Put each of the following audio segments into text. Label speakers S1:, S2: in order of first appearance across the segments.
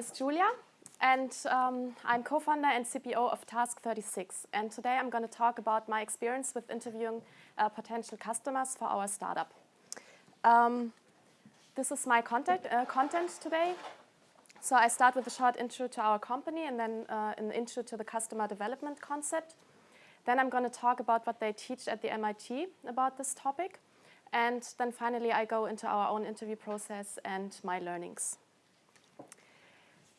S1: is Julia, and um, I'm co-founder and CPO of Task36. And today I'm going to talk about my experience with interviewing uh, potential customers for our startup. Um, this is my content, uh, content today. So I start with a short intro to our company and then uh, an intro to the customer development concept. Then I'm going to talk about what they teach at the MIT about this topic. And then finally, I go into our own interview process and my learnings.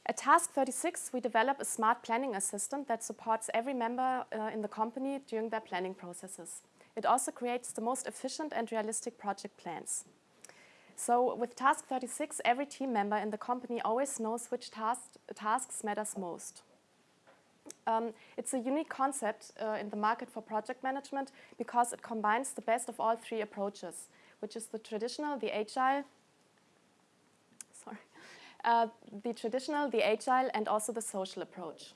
S1: At Task36, we develop a smart planning assistant that supports every member uh, in the company during their planning processes. It also creates the most efficient and realistic project plans. So with Task36, every team member in the company always knows which task, tasks matters most. Um, it's a unique concept uh, in the market for project management because it combines the best of all three approaches, which is the traditional, the agile, uh, the traditional, the agile, and also the social approach.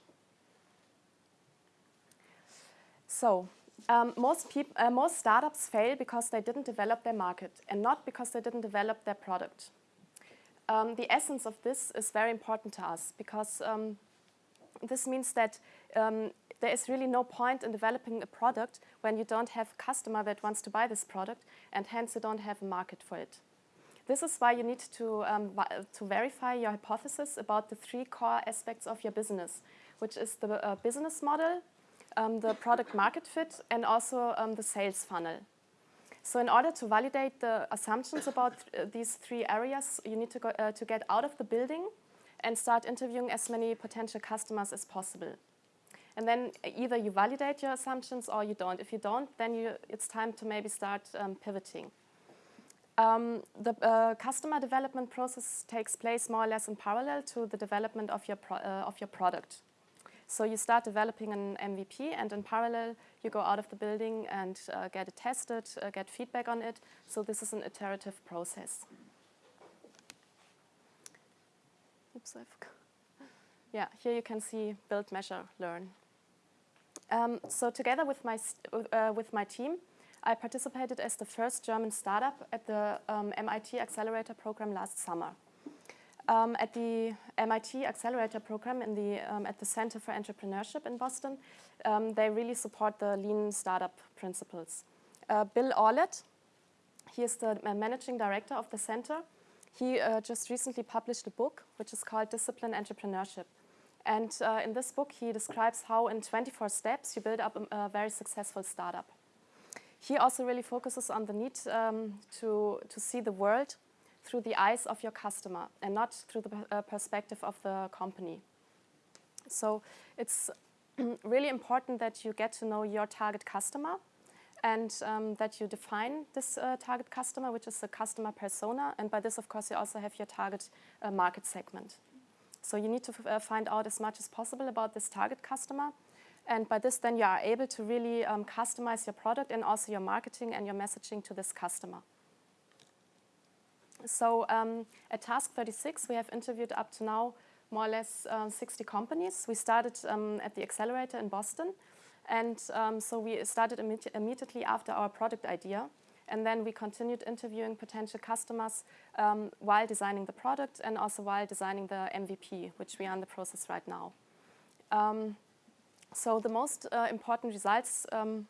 S1: So, um, most, uh, most startups fail because they didn't develop their market and not because they didn't develop their product. Um, the essence of this is very important to us because um, this means that um, there is really no point in developing a product when you don't have a customer that wants to buy this product and hence you don't have a market for it. This is why you need to, um, to verify your hypothesis about the three core aspects of your business, which is the uh, business model, um, the product market fit, and also um, the sales funnel. So in order to validate the assumptions about th uh, these three areas, you need to, go, uh, to get out of the building and start interviewing as many potential customers as possible. And then either you validate your assumptions or you don't. If you don't, then you, it's time to maybe start um, pivoting. Um, the uh, customer development process takes place more or less in parallel to the development of your, uh, of your product. So you start developing an MVP and in parallel you go out of the building and uh, get it tested, uh, get feedback on it. So this is an iterative process. Oops, I forgot. Yeah, here you can see build, measure, learn. Um, so together with my, uh, with my team, I participated as the first German startup at the um, MIT Accelerator program last summer. Um, at the MIT Accelerator program in the, um, at the Center for Entrepreneurship in Boston, um, they really support the lean startup principles. Uh, Bill Aulet, he is the uh, managing director of the center, he uh, just recently published a book which is called Discipline Entrepreneurship. And uh, in this book, he describes how in 24 steps you build up a, a very successful startup. He also really focuses on the need um, to, to see the world through the eyes of your customer and not through the uh, perspective of the company. So it's really important that you get to know your target customer and um, that you define this uh, target customer, which is the customer persona. And by this, of course, you also have your target uh, market segment. So you need to uh, find out as much as possible about this target customer. And by this, then you are able to really um, customize your product and also your marketing and your messaging to this customer. So um, at Task36, we have interviewed up to now more or less uh, 60 companies. We started um, at the Accelerator in Boston. And um, so we started immediately after our product idea. And then we continued interviewing potential customers um, while designing the product and also while designing the MVP, which we are in the process right now. Um, so the most uh, important results um,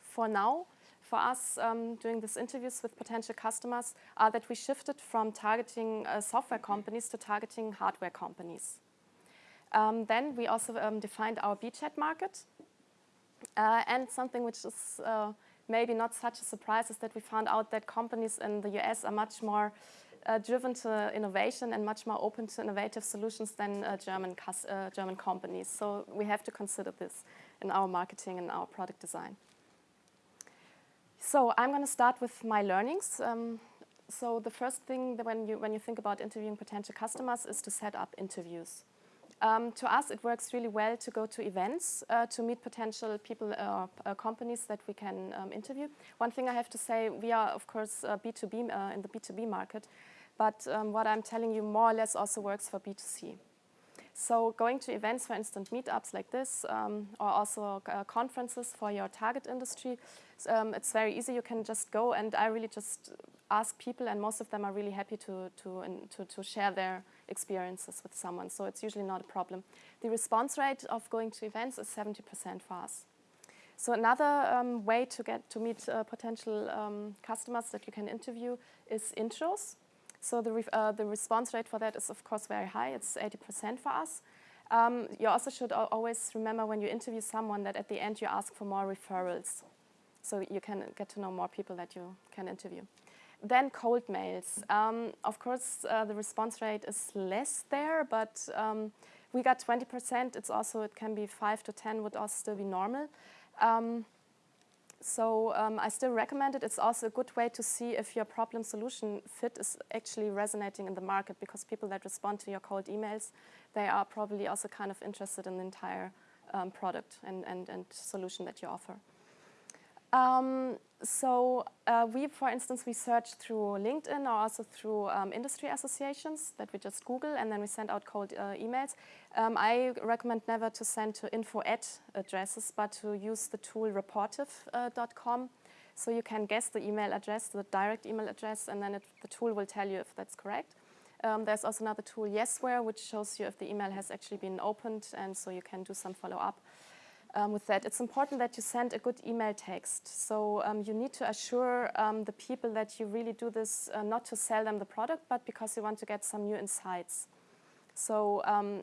S1: for now for us um, doing these interviews with potential customers are that we shifted from targeting uh, software companies to targeting hardware companies. Um, then we also um, defined our beachhead market. Uh, and something which is uh, maybe not such a surprise is that we found out that companies in the US are much more driven to innovation and much more open to innovative solutions than uh, German, uh, German companies. So we have to consider this in our marketing and our product design. So I'm going to start with my learnings. Um, so the first thing when you, when you think about interviewing potential customers is to set up interviews. Um, to us, it works really well to go to events, uh, to meet potential people or uh, uh, companies that we can um, interview. One thing I have to say, we are, of course, B2B uh, in the B2B market, but um, what I'm telling you more or less also works for B2C. So going to events, for instance, meetups like this, um, or also uh, conferences for your target industry, um, it's very easy. You can just go, and I really just ask people, and most of them are really happy to, to, to, to share their experiences with someone, so it's usually not a problem. The response rate of going to events is 70% for us. So another um, way to get to meet uh, potential um, customers that you can interview is intros. So the, uh, the response rate for that is of course very high. It's 80% for us. Um, you also should always remember when you interview someone that at the end you ask for more referrals. So you can get to know more people that you can interview. Then cold mails. Um, of course, uh, the response rate is less there, but um, we got 20%. It's also, it can be 5 to 10 would also still be normal. Um, so um, I still recommend it. It's also a good way to see if your problem solution fit is actually resonating in the market because people that respond to your cold emails, they are probably also kind of interested in the entire um, product and, and, and solution that you offer. Um, so uh, we, for instance, we search through LinkedIn or also through um, industry associations that we just Google and then we send out cold uh, emails. Um, I recommend never to send to info at addresses, but to use the tool rapportive.com. Uh, so you can guess the email address, the direct email address, and then it, the tool will tell you if that's correct. Um, there's also another tool, Yesware, which shows you if the email has actually been opened, and so you can do some follow-up um, with that. It's important that you send a good email text. So um, you need to assure um, the people that you really do this uh, not to sell them the product, but because you want to get some new insights. So um,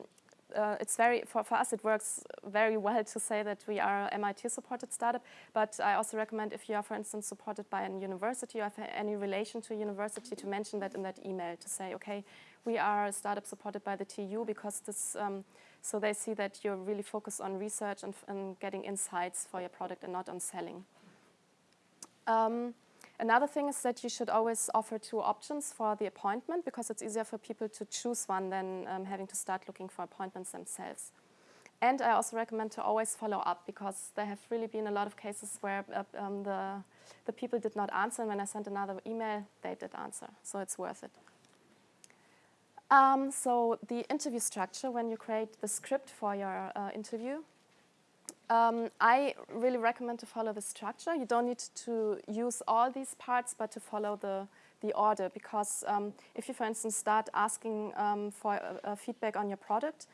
S1: uh, it's very, for, for us it works very well to say that we are MIT supported startup, but I also recommend if you are, for instance, supported by a university or have any relation to a university to mention that in that email to say, okay, we are a startup supported by the TU because this um, so they see that you're really focused on research and, and getting insights for your product and not on selling. Um, another thing is that you should always offer two options for the appointment because it's easier for people to choose one than um, having to start looking for appointments themselves. And I also recommend to always follow up because there have really been a lot of cases where uh, um, the, the people did not answer and when I sent another email, they did answer. So it's worth it. Um, so the interview structure, when you create the script for your uh, interview, um, I really recommend to follow the structure. You don't need to use all these parts, but to follow the, the order. Because um, if you, for instance, start asking um, for feedback on your product,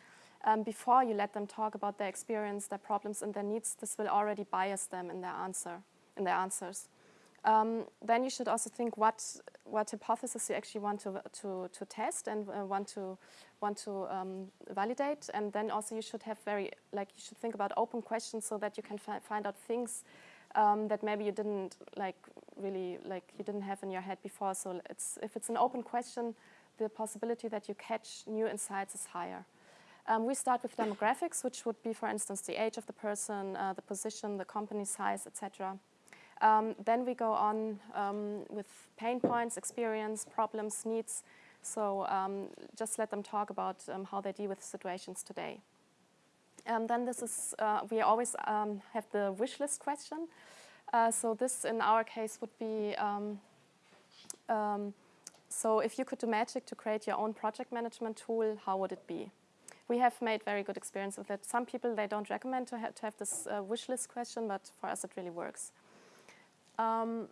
S1: um, before you let them talk about their experience, their problems, and their needs, this will already bias them in their answer, in their answers. Um, then you should also think what what hypothesis you actually want to to, to test and uh, want to want to um, validate, and then also you should have very like you should think about open questions so that you can fi find out things um, that maybe you didn't like really like you didn't have in your head before. So it's if it's an open question, the possibility that you catch new insights is higher. Um, we start with demographics, which would be, for instance, the age of the person, uh, the position, the company size, etc. Um, then we go on um, with pain points, experience, problems, needs. So um, just let them talk about um, how they deal with situations today. And then this is, uh, we always um, have the wish list question. Uh, so this in our case would be, um, so if you could do magic to create your own project management tool, how would it be? We have made very good experience with it. Some people, they don't recommend to, ha to have this uh, wish list question, but for us it really works. Um,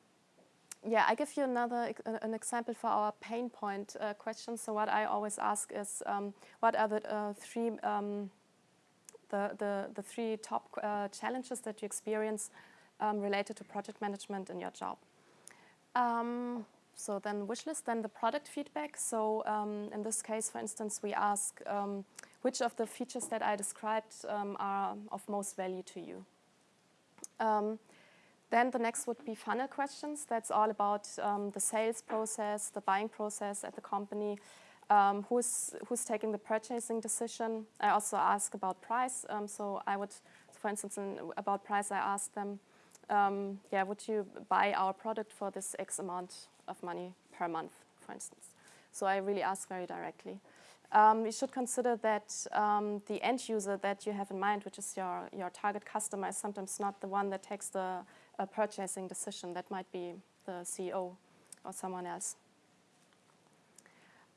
S1: yeah, I give you another an example for our pain point uh, question. So what I always ask is, um, what are the uh, three um, the, the the three top uh, challenges that you experience um, related to project management in your job? Um, so then wish list, then the product feedback. So um, in this case, for instance, we ask um, which of the features that I described are of most value to you. Then the next would be funnel questions. That's all about um, the sales process, the buying process at the company, um, who's, who's taking the purchasing decision. I also ask about price. Um, so I would, for instance, in, about price, I ask them, um, yeah, would you buy our product for this X amount of money per month, for instance? So I really ask very directly. Um, you should consider that um, the end user that you have in mind, which is your, your target customer, is sometimes not the one that takes the a purchasing decision. That might be the CEO or someone else.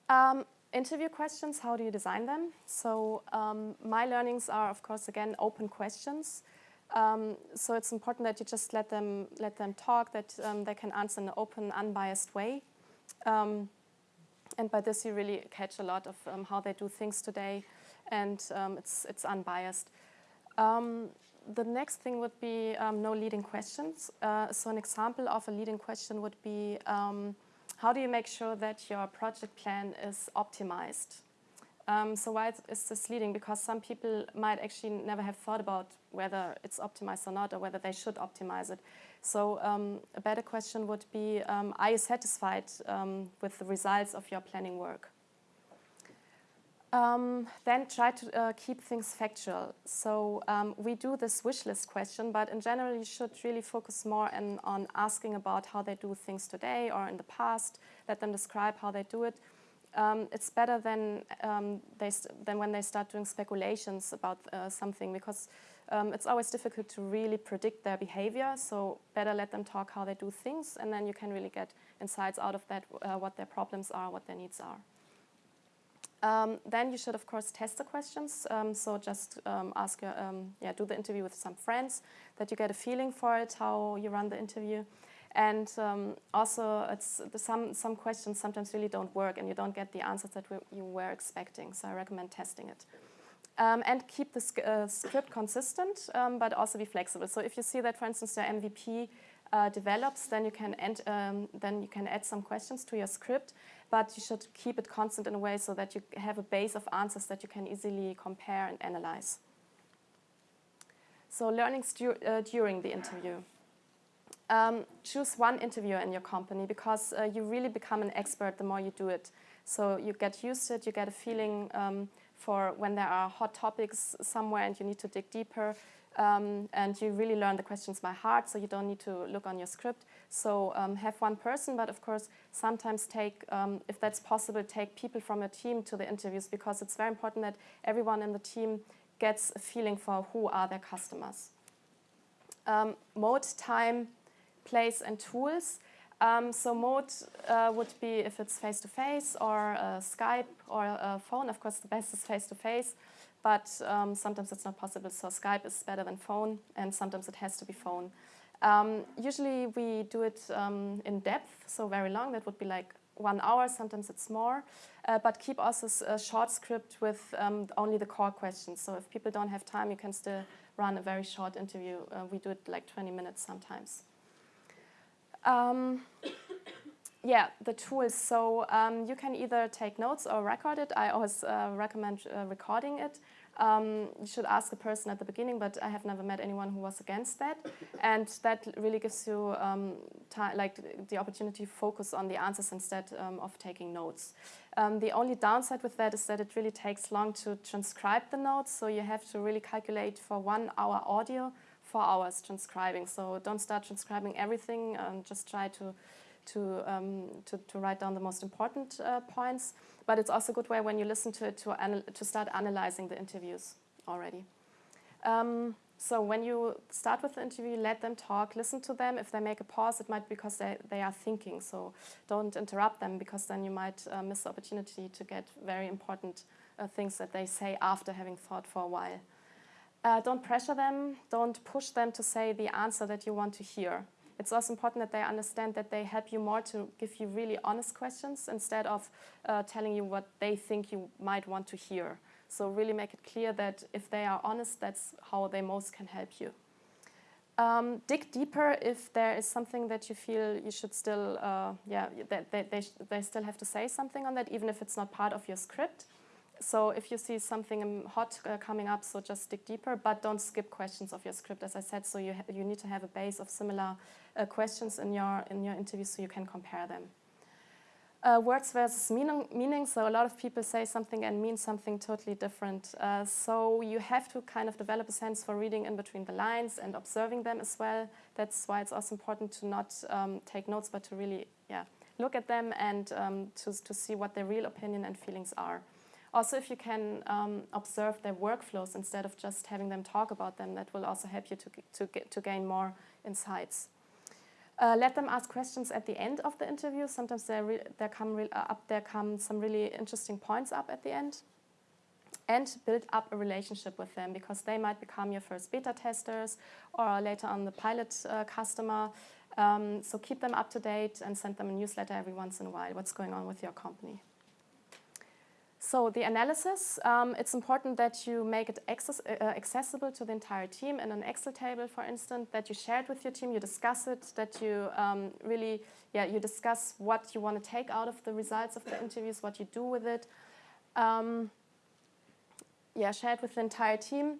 S1: Um, interview questions, how do you design them? So um, my learnings are, of course, again, open questions. Um, so it's important that you just let them, let them talk, that um, they can answer in an open, unbiased way. Um, and by this you really catch a lot of um, how they do things today, and it's, it's unbiased. The next thing would be um, no leading questions. Uh, so an example of a leading question would be, um, how do you make sure that your project plan is optimized? Um, so why is this leading? Because some people might actually never have thought about whether it's optimized or not, or whether they should optimize it. So um, a better question would be, um, are you satisfied um, with the results of your planning work? Um, then try to uh, keep things factual. So um, we do this wish list question, but in general you should really focus more in, on asking about how they do things today or in the past. Let them describe how they do it. Um, it's better than, um, than when they start doing speculations about uh, something because um, it's always difficult to really predict their behavior. So better let them talk how they do things and then you can really get insights out of that, uh, what their problems are, what their needs are. Um, then you should, of course, test the questions. Um, so just um, ask, your, um, yeah, do the interview with some friends, that you get a feeling for it, how you run the interview. And um, also, it's some, some questions sometimes really don't work and you don't get the answers that we, you were expecting. So I recommend testing it. Um, and keep the uh, script consistent, but also be flexible. So if you see that, for instance, your MVP uh, develops, then you can end, then you can add some questions to your script but you should keep it constant in a way so that you have a base of answers that you can easily compare and analyze. So learnings dur uh, during the interview. Um, choose one interviewer in your company because uh, you really become an expert the more you do it. So you get used to it, you get a feeling um, for when there are hot topics somewhere and you need to dig deeper. Um, and you really learn the questions by heart, so you don't need to look on your script. So um, have one person, but of course, sometimes take, um, if that's possible, take people from your team to the interviews because it's very important that everyone in the team gets a feeling for who are their customers. Um, mode, time, place, and tools. Um, so mode uh, would be if it's face-to-face -face or uh, Skype or a phone. Of course, the best is face-to-face, -face, but um, sometimes it's not possible. So Skype is better than phone, and sometimes it has to be phone. Um, usually we do it um, in depth, so very long. That would be like one hour, sometimes it's more. Uh, but keep also a short script with um, only the core questions. So if people don't have time, you can still run a very short interview. Uh, we do it like 20 minutes sometimes. Yeah, the tools. So um, you can either take notes or record it. I always uh, recommend uh, recording it. Um, you should ask a person at the beginning, but I have never met anyone who was against that. And that really gives you um, like the opportunity to focus on the answers instead um, of taking notes. Um, the only downside with that is that it really takes long to transcribe the notes, so you have to really calculate for one hour audio, four hours transcribing. So don't start transcribing everything, just try to to, um, to, to, write down the most important uh, points. But it's also a good way when you listen to it to, to start analyzing the interviews already. Um, so when you start with the interview, let them talk, listen to them. If they make a pause, it might be because they, they are thinking. So don't interrupt them because then you might uh, miss the opportunity to get very important uh, things that they say after having thought for a while. Uh, don't pressure them. Don't push them to say the answer that you want to hear. It's also important that they understand that they help you more to give you really honest questions instead of uh, telling you what they think you might want to hear. So really make it clear that if they are honest, that's how they most can help you. Um, dig deeper if there is something that you feel you should still, uh, yeah, that they, they, they still have to say something on that, even if it's not part of your script. So if you see something hot uh, coming up, so just dig deeper, but don't skip questions of your script, as I said. So you, you need to have a base of similar uh, questions in your, in your interview so you can compare them. Uh, words versus meaning, meaning, so a lot of people say something and mean something totally different. Uh, so you have to kind of develop a sense for reading in between the lines and observing them as well. That's why it's also important to not um, take notes, but to really yeah, look at them and um, to, to see what their real opinion and feelings are. Also, if you can um, observe their workflows instead of just having them talk about them, that will also help you to, to, get, to gain more insights. Uh, let them ask questions at the end of the interview. Sometimes there, there, come uh, up, there come some really interesting points up at the end. And build up a relationship with them because they might become your first beta testers or later on the pilot uh, customer. Um, so keep them up to date and send them a newsletter every once in a while, what's going on with your company. So the analysis, um, it's important that you make it access, uh, accessible to the entire team in an Excel table, for instance, that you share it with your team, you discuss it, that you um, really, yeah, you discuss what you want to take out of the results of the interviews, what you do with it. Um, yeah, share it with the entire team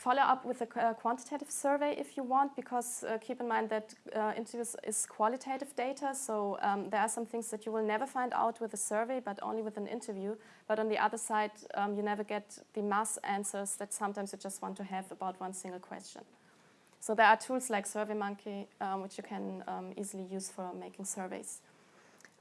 S1: follow up with a quantitative survey if you want, because uh, keep in mind that uh, interviews is qualitative data, so um, there are some things that you will never find out with a survey, but only with an interview. But on the other side, um, you never get the mass answers that sometimes you just want to have about one single question. So there are tools like SurveyMonkey, um, which you can um, easily use for making surveys.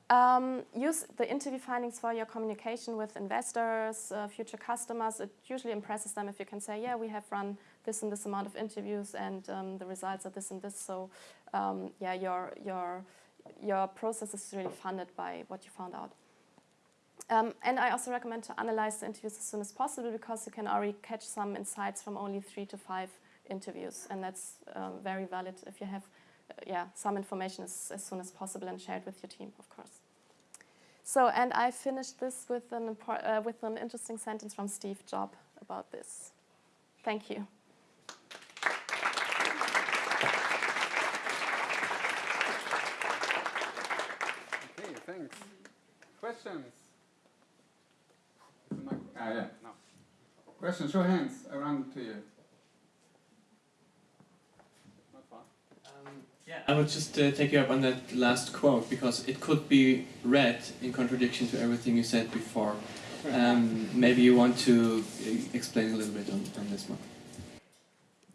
S1: Um, use the interview findings for your communication with investors, uh, future customers. It usually impresses them if you can say, yeah, we have run this and this amount of interviews and um, the results are this and this. So um, yeah, your, your, your process is really funded by what you found out. Um, and I also recommend to analyze the interviews as soon as possible because you can already catch some insights from only three to five interviews. And that's um, very valid if you have yeah, some information as, as soon as possible and share it with your team, of course. So, and I finished this with an, uh, with an interesting sentence from Steve Jobs about this. Thank you.
S2: Okay, thanks. Questions? Ah, yeah, no. Questions, show hands around to you.
S3: Yeah, I would just uh, take you up on that last quote because it could be read in contradiction to everything you said before. Um, maybe you want to uh, explain a little bit on, on this one.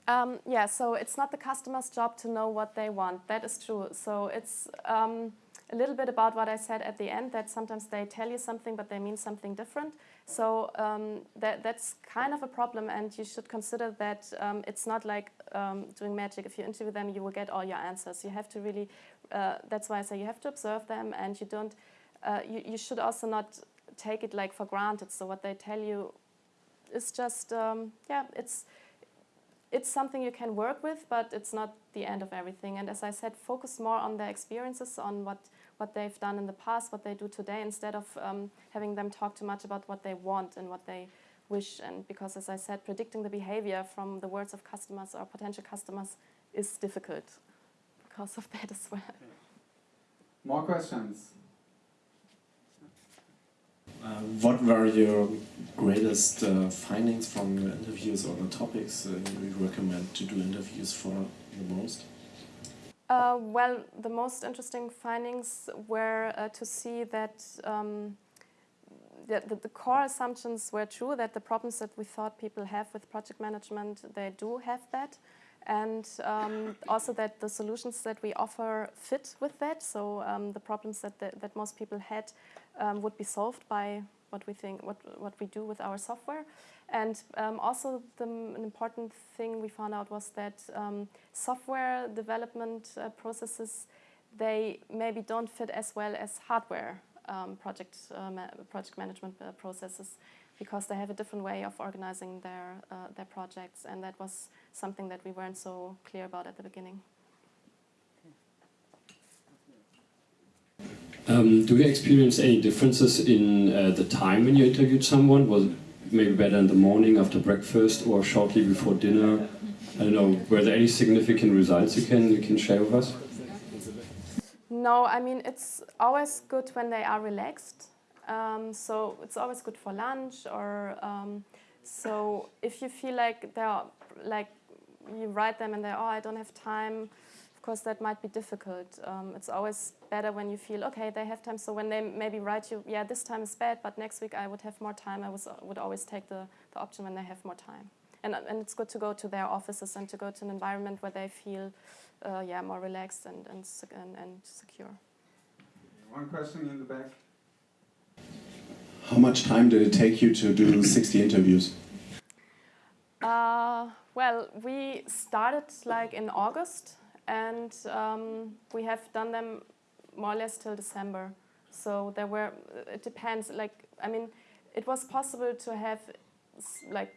S1: Um, yeah, so it's not the customer's job to know what they want. That is true. So it's um, a little bit about what I said at the end, that sometimes they tell you something, but they mean something different. So um, that, that's kind of a problem, and you should consider that um, it's not like um, doing magic. If you interview them, you will get all your answers. You have to really, uh, that's why I say you have to observe them, and you don't, uh, you, you should also not take it like for granted. So what they tell you is just, um, yeah, it's, it's something you can work with, but it's not the end of everything. And as I said, focus more on their experiences, on what what they've done in the past, what they do today, instead of um, having them talk too much about what they want and what they wish. And because, as I said, predicting the behavior from the words of customers or potential customers is difficult because of that as well.
S2: More questions?
S4: Uh, what were your greatest uh, findings from the interviews or the topics uh, you recommend to do interviews for the most?
S1: Uh, well, the most interesting findings were uh, to see that, um, the, the, core assumptions were true, that the problems that we thought people have with project management, they do have that. And um, also that the solutions that we offer fit with that. So um, the problems that, the, that most people had um, would be solved by what we think, what, what we do with our software. And um, also the, an important thing we found out was that um, software development uh, processes, they maybe don't fit as well as hardware um, project, uh, project management uh, processes because they have a different way of organizing their, uh, their projects. And that was something that we weren't so clear about at the beginning.
S5: Um, do you experience any differences in uh, the time when you interviewed someone? Was it maybe better in the morning after breakfast or shortly before dinner? I don't know. Were there any significant results you can you can share with us?
S1: No, I mean it's always good when they are relaxed. Um, so it's always good for lunch or um, so if you feel like they're like you write them and they oh I don't have time course, that might be difficult. Um, it's always better when you feel, okay, they have time. So when they maybe write you, yeah, this time is bad, but next week I would have more time, I was, would always take the, the option when they have more time. And, and it's good to go to their offices and to go to an environment where they feel, uh, yeah, more relaxed and, and, and, and secure.
S2: One question in the back.
S4: How much time did it take you to do 60 interviews?
S1: Uh, well, we started like in August and um, we have done them more or less till December. So there were, it depends, like, I mean, it was possible to have, like,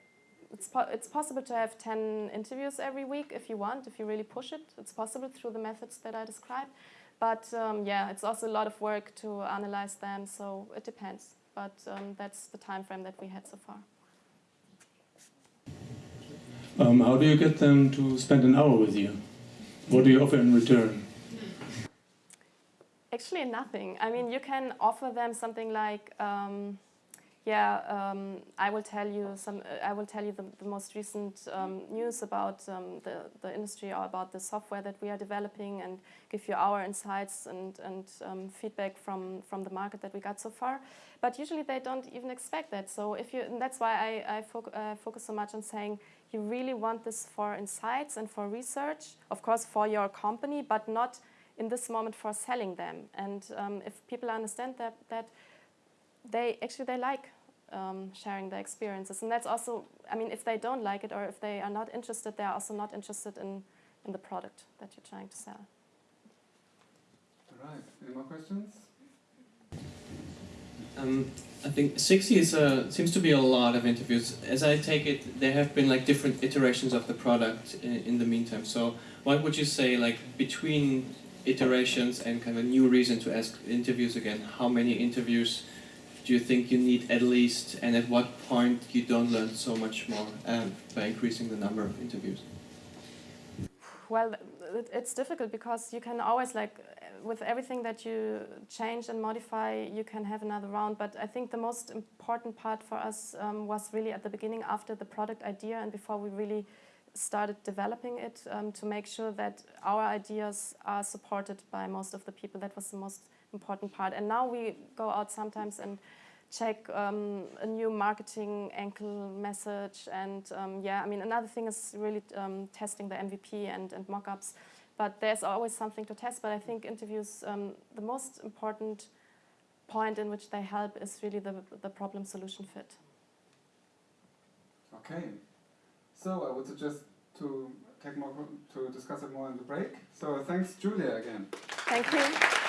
S1: it's, po it's possible to have 10 interviews every week if you want, if you really push it. It's possible through the methods that I described. But um, yeah, it's also a lot of work to analyze them, so it depends. but um, that's the time frame that we had so far.
S6: Um, how do you get them to spend an hour with you? What do you offer in return?
S1: Actually, nothing. I mean, you can offer them something like, um, yeah, um, I will tell you some. Uh, I will tell you the, the most recent um, news about um, the the industry or about the software that we are developing, and give you our insights and and um, feedback from from the market that we got so far. But usually they don't even expect that. So if you, that's why I I foc uh, focus so much on saying you really want this for insights and for research, of course, for your company, but not in this moment for selling them. And um, if people understand that, that they actually they like um, sharing their experiences, and that's also, I mean, if they don't like it or if they are not interested, they are also not interested in in the product that you're trying to sell.
S2: All right. Any more questions?
S3: Um, I think 60 is a, seems to be a lot of interviews. As I take it, there have been like different iterations of the product in, in the meantime. So, what would you say, like between iterations and kind of new reason to ask interviews again? How many interviews do you think you need at least, and at what point you don't learn so much more um, by increasing the number of interviews?
S1: Well, it's difficult because you can always like with everything that you change and modify, you can have another round. But I think the most important part for us um, was really at the beginning, after the product idea, and before we really started developing it, um, to make sure that our ideas are supported by most of the people. That was the most important part. And now we go out sometimes and check um, a new marketing angle message. And um, yeah, I mean, another thing is really um, testing the MVP and, and mock-ups. But there's always something to test. But I think interviews, um, the most important point in which they help is really the, the problem solution fit.
S2: Okay. So I would suggest to take more to discuss it more in the break. So thanks, Julia, again.
S1: Thank you.